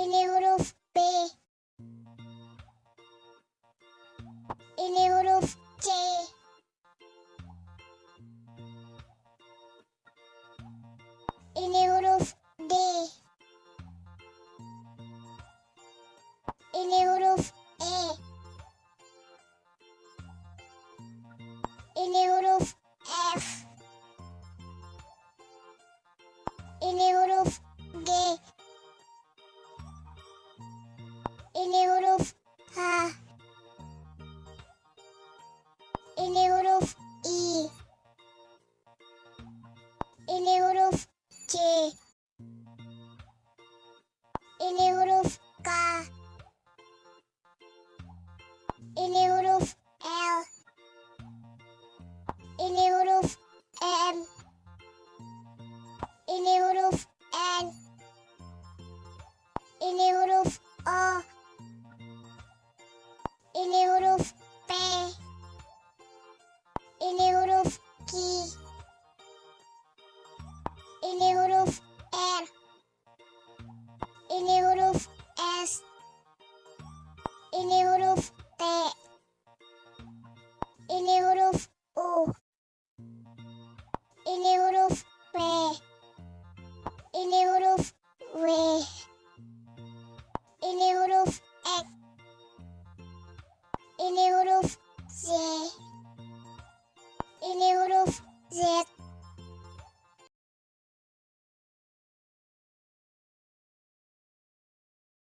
El Eurof B. El Eurof C. El Eurof D. El Eurof E. El Eurof F. El Eurof iki ili huruf K. İli huruf L. İli huruf M. İli huruf N. İli huruf O. Eli huruf er. Eli huruf es. Eli huruf t. Eli huruf u. Eli huruf p. Eli huruf v. Eli huruf ek. Eli huruf z. Eli huruf z.